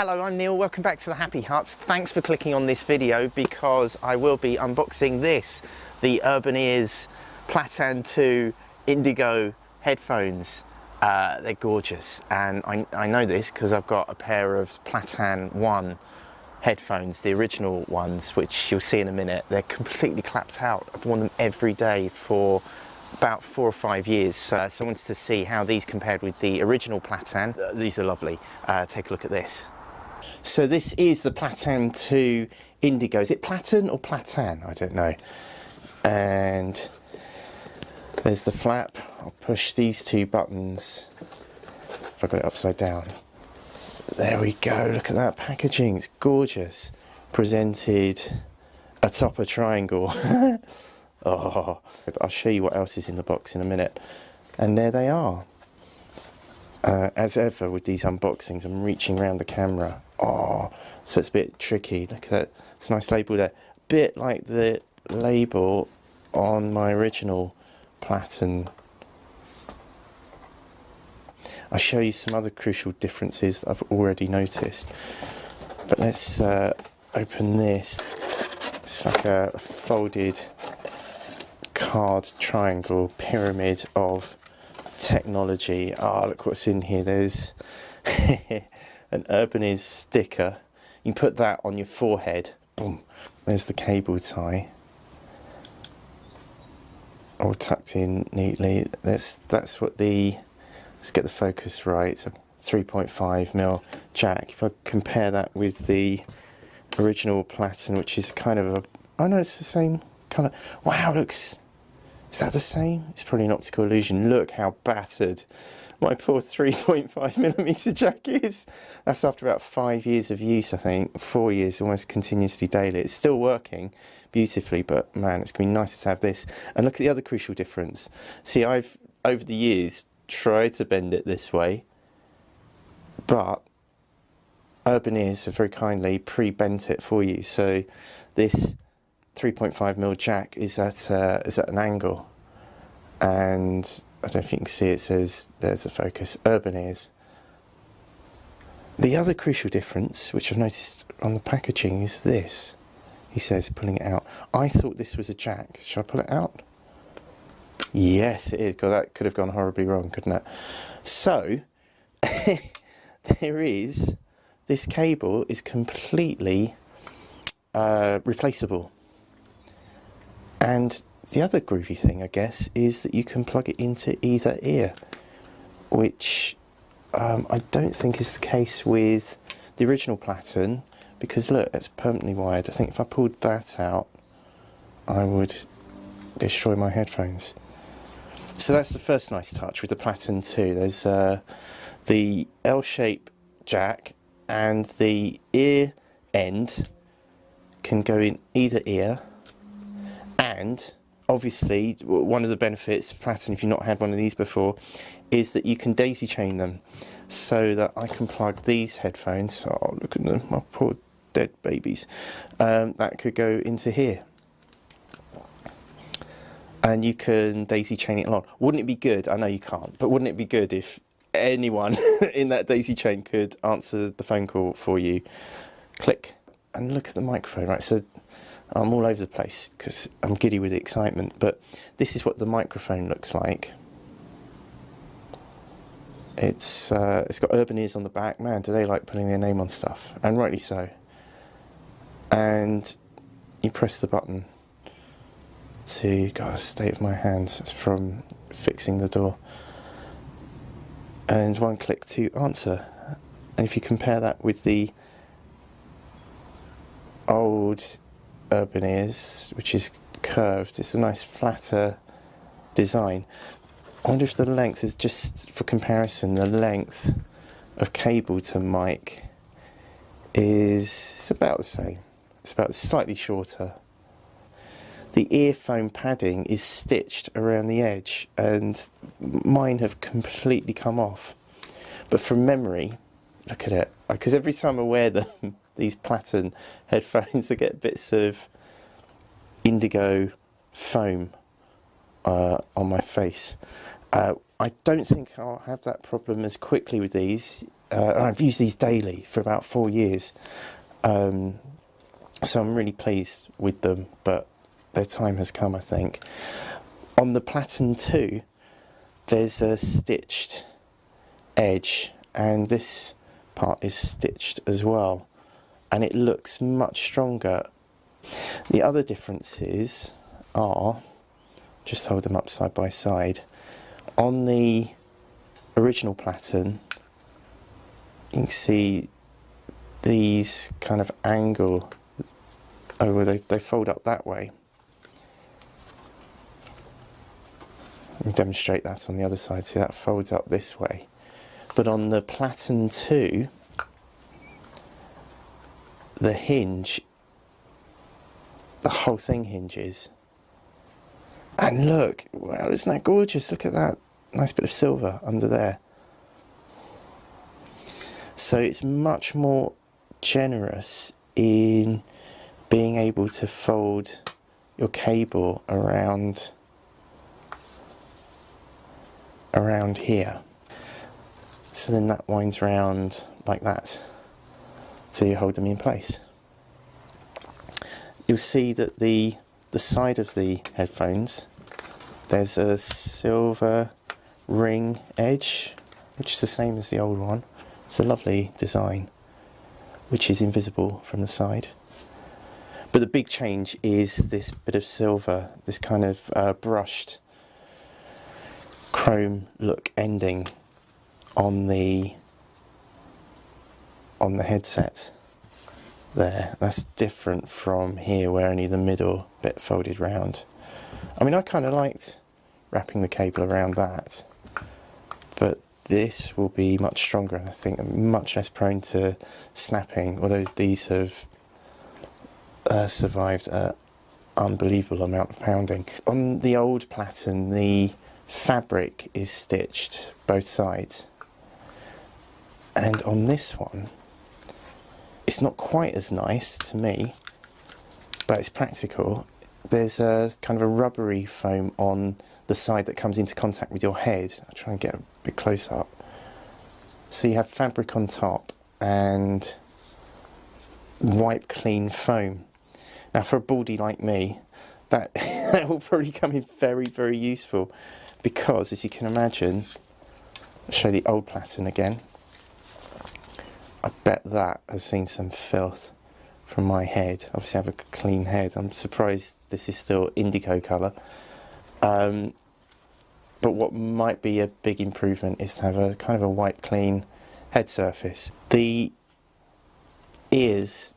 Hello, I'm Neil. Welcome back to the Happy Huts. Thanks for clicking on this video because I will be unboxing this, the Urban Ears Plattan 2 Indigo headphones. Uh, they're gorgeous and I, I know this because I've got a pair of Plattan 1 headphones, the original ones, which you'll see in a minute. They're completely clapped out. I've worn them every day for about four or five years. So, I wanted to see how these compared with the original Plattan. These are lovely. Uh, take a look at this. So this is the Plattan 2 Indigo. Is it Plattan or Plattan? I don't know. And there's the flap. I'll push these two buttons. If I got it upside down. There we go. Look at that packaging. It's gorgeous. Presented atop a triangle. oh, I'll show you what else is in the box in a minute. And there they are. Uh, as ever with these unboxings, I'm reaching around the camera. Oh, so it's a bit tricky. Look at that. It's a nice label there. A bit like the label on my original Plattan. I'll show you some other crucial differences that I've already noticed. But let's uh, open this. It's like a folded card triangle pyramid of technology. Ah, oh, look what's in here. There's an Urban sticker. You can put that on your forehead. Boom. There's the cable tie. All tucked in neatly. That's that's what the let's get the focus right. It's a 3.5 mil jack. If I compare that with the original Plattan, which is kind of a I know it's the same kind of wow, looks is that the same? It's probably an optical illusion. Look how battered my poor 3.5 millimeter jack is. That's after about five years of use, I think. Four years, almost continuously daily. It's still working beautifully, but man, it's going to be nice to have this. And look at the other crucial difference. See, I've, over the years, tried to bend it this way, but Urbanears have very kindly pre-bent it for you. So this 3.5mm jack is at, uh, is at an angle. And I don't if you can see it says there's the focus urban is. the other crucial difference which I've noticed on the packaging is this. He says pulling it out. I thought this was a jack. Shall I pull it out? Yes it is. That could have gone horribly wrong couldn't it? So there is this cable is completely uh, replaceable and the other groovy thing, I guess, is that you can plug it into either ear, which um, I don't think is the case with the original Plattan, because look, it's permanently wired. I think if I pulled that out, I would destroy my headphones. So that's the first nice touch with the Plattan 2. There's uh, the L-shape jack and the ear end can go in either ear and obviously one of the benefits of Plattan, if you've not had one of these before, is that you can daisy chain them so that I can plug these headphones, oh look at them, my poor dead babies, um, that could go into here. And you can daisy chain it along. Wouldn't it be good, I know you can't, but wouldn't it be good if anyone in that daisy chain could answer the phone call for you? Click and look at the microphone, right? So I'm all over the place because I'm giddy with excitement, but this is what the microphone looks like. It's uh, it's got Urbanears on the back. Man, do they like putting their name on stuff, and rightly so. And you press the button to got a state of my hands. It's from fixing the door, and one click to answer. And if you compare that with the old Urbanears, which is curved. It's a nice flatter design. I wonder if the length is just for comparison, the length of cable to mic is about the same. It's about slightly shorter. The earphone padding is stitched around the edge and mine have completely come off. But from memory, look at it, because every time I wear them, these Plattan headphones, I get bits of indigo foam uh, on my face. Uh, I don't think I'll have that problem as quickly with these. uh, I've used these daily for about four years. Um, so I'm really pleased with them, but their time has come, I think. On the Plattan 2, there's a stitched edge, and this part is stitched as well, and it looks much stronger. The other differences are, just hold them up side by side, on the original Plattan, you can see these kind of angle, oh, they, they fold up that way. Let me demonstrate that on the other side. See, that folds up this way. But on the Plattan 2, the hinge, the whole thing hinges. And look, wow, isn't that gorgeous? Look at that nice bit of silver under there. So it's much more generous in being able to fold your cable around around here. So then that winds around like that. So you hold them in place. You'll see that the the side of the headphones there's a silver ring edge which is the same as the old one. It's a lovely design which is invisible from the side. But the big change is this bit of silver, this kind of uh, brushed chrome look ending on the on the headset there. That's different from here where only the middle bit folded round. I mean I kind of liked wrapping the cable around that but this will be much stronger I think much less prone to snapping although these have uh, survived an unbelievable amount of pounding. On the old Plattan the fabric is stitched both sides and on this one it's not quite as nice to me but it's practical. There's a kind of a rubbery foam on the side that comes into contact with your head. I'll try and get a bit close up. So you have fabric on top and wipe clean foam. Now for a baldy like me that, that will probably come in very very useful because as you can imagine, I'll show the old Plattan again, I bet that has seen some filth from my head. Obviously I have a clean head, I'm surprised this is still indigo colour. Um, but what might be a big improvement is to have a kind of a white clean head surface. The ears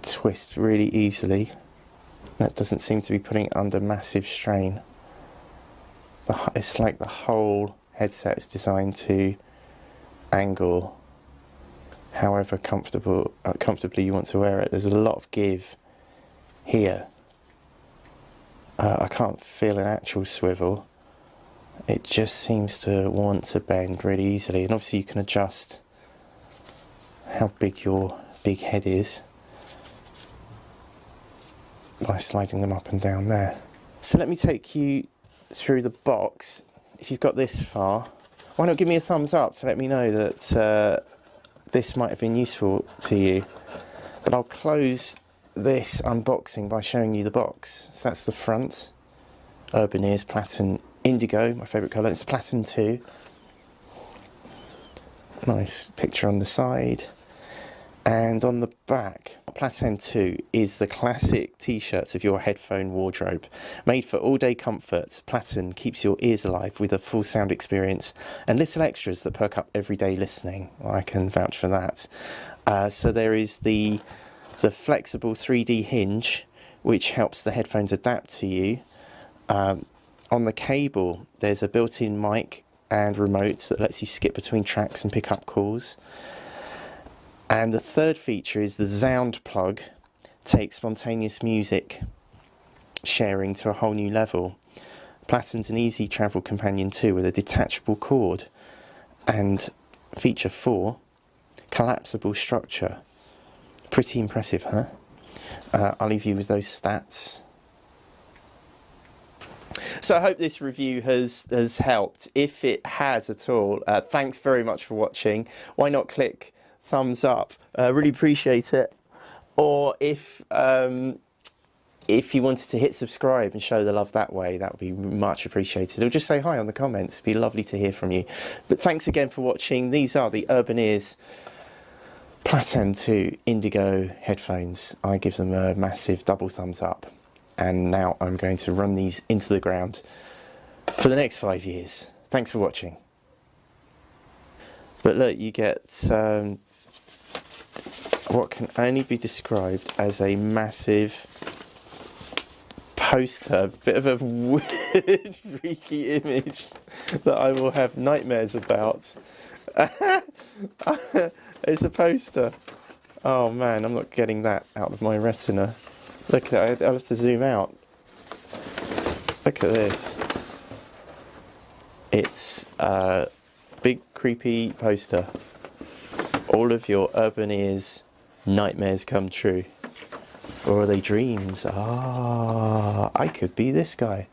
twist really easily. That doesn't seem to be putting it under massive strain it's like the whole headset is designed to angle however comfortable uh, comfortably you want to wear it. There's a lot of give here. Uh, I can't feel an actual swivel. It just seems to want to bend really easily and obviously you can adjust how big your big head is by sliding them up and down there. So let me take you through the box, if you've got this far, why not give me a thumbs up to let me know that uh, this might have been useful to you. But I'll close this unboxing by showing you the box. So that's the front, Urban Ears Plattan Indigo, my favourite colour. It's Plattan 2. Nice picture on the side. And on the back, Plattan 2 is the classic t-shirts of your headphone wardrobe. Made for all-day comfort, Plattan keeps your ears alive with a full sound experience and little extras that perk up everyday listening. I can vouch for that. Uh, so there is the, the flexible 3D hinge, which helps the headphones adapt to you. Um, on the cable, there's a built-in mic and remote that lets you skip between tracks and pick up calls. And the third feature is the ZoundPlug takes spontaneous music sharing to a whole new level. Plattan's an easy travel companion too with a detachable cord and feature 4 collapsible structure. Pretty impressive, huh? Uh, I'll leave you with those stats. So I hope this review has has helped. If it has at all, uh, thanks very much for watching. Why not click thumbs up? Uh, really appreciate it. Or if um, if you wanted to hit subscribe and show the love that way, that would be much appreciated. Or just say hi on the comments. It'd be lovely to hear from you. But thanks again for watching. These are the Urban Ears Plattan 2 Indigo headphones. I give them a massive double thumbs up. And now I'm going to run these into the ground for the next five years. Thanks for watching. But look, you get um, what can only be described as a massive poster, bit of a weird, freaky image that I will have nightmares about. it's a poster. Oh man, I'm not getting that out of my retina. Look at it, I have to zoom out. Look at this. It's a big creepy poster. All of your Urbanears nightmares come true. Or are they dreams? Ah, I could be this guy.